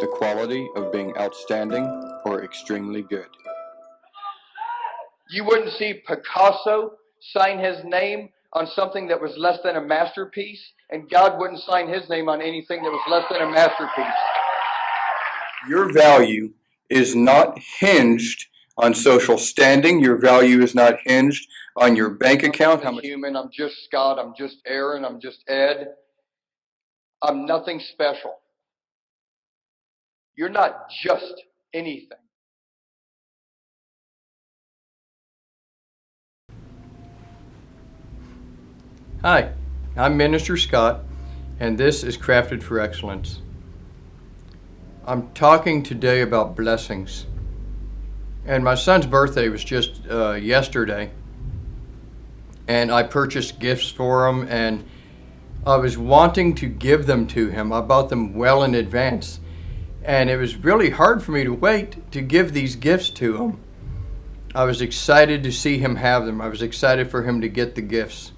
the quality of being outstanding or extremely good. You wouldn't see Picasso sign his name on something that was less than a masterpiece, and God wouldn't sign his name on anything that was less than a masterpiece. Your value is not hinged on social standing. Your value is not hinged on your bank account. I'm human. I'm just Scott. I'm just Aaron. I'm just Ed. I'm nothing special. You're not just anything. Hi, I'm Minister Scott, and this is Crafted for Excellence. I'm talking today about blessings. And my son's birthday was just uh, yesterday, and I purchased gifts for him, and I was wanting to give them to him. I bought them well in advance, and it was really hard for me to wait to give these gifts to him. I was excited to see him have them. I was excited for him to get the gifts.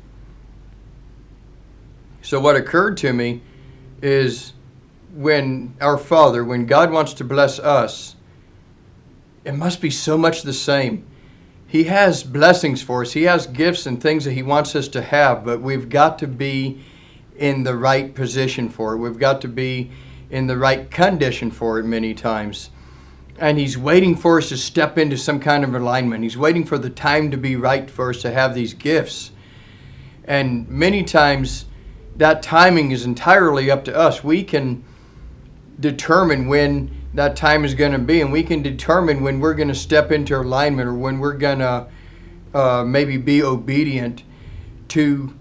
So what occurred to me is when our Father, when God wants to bless us, it must be so much the same. He has blessings for us. He has gifts and things that he wants us to have, but we've got to be in the right position for it. We've got to be in the right condition for it many times. And he's waiting for us to step into some kind of alignment. He's waiting for the time to be right for us to have these gifts. And many times that timing is entirely up to us. We can determine when that time is going to be, and we can determine when we're going to step into alignment or when we're going to uh, maybe be obedient to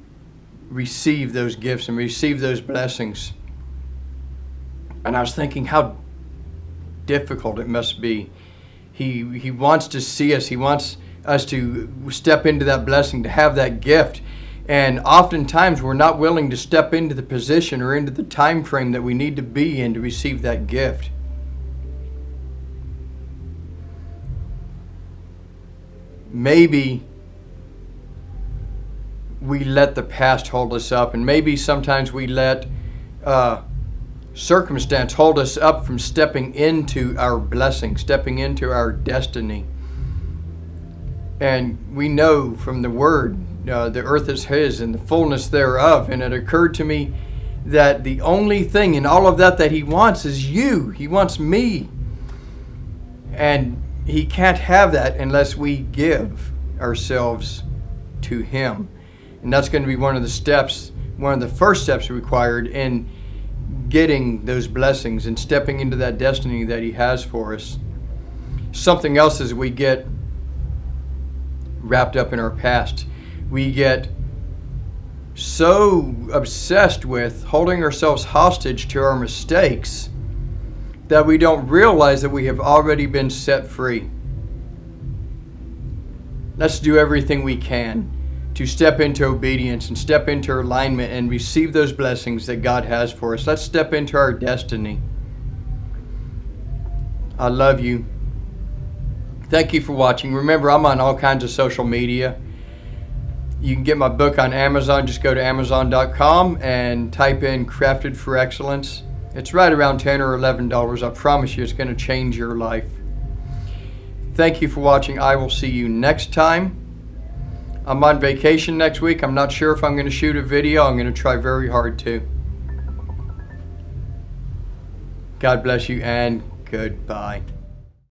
receive those gifts and receive those blessings. And I was thinking how difficult it must be. He, he wants to see us. He wants us to step into that blessing, to have that gift. And oftentimes we're not willing to step into the position or into the time frame that we need to be in to receive that gift. Maybe we let the past hold us up, and maybe sometimes we let uh, circumstance hold us up from stepping into our blessing, stepping into our destiny. And we know from the Word uh, the earth is his and the fullness thereof. And it occurred to me that the only thing in all of that that he wants is you. He wants me. And he can't have that unless we give ourselves to him. And that's going to be one of the steps, one of the first steps required in getting those blessings and stepping into that destiny that he has for us. Something else as we get wrapped up in our past we get so obsessed with holding ourselves hostage to our mistakes that we don't realize that we have already been set free. Let's do everything we can to step into obedience and step into alignment and receive those blessings that God has for us. Let's step into our destiny. I love you. Thank you for watching. Remember, I'm on all kinds of social media. You can get my book on Amazon. Just go to Amazon.com and type in Crafted for Excellence. It's right around 10 or $11. I promise you it's going to change your life. Thank you for watching. I will see you next time. I'm on vacation next week. I'm not sure if I'm going to shoot a video. I'm going to try very hard to. God bless you and goodbye.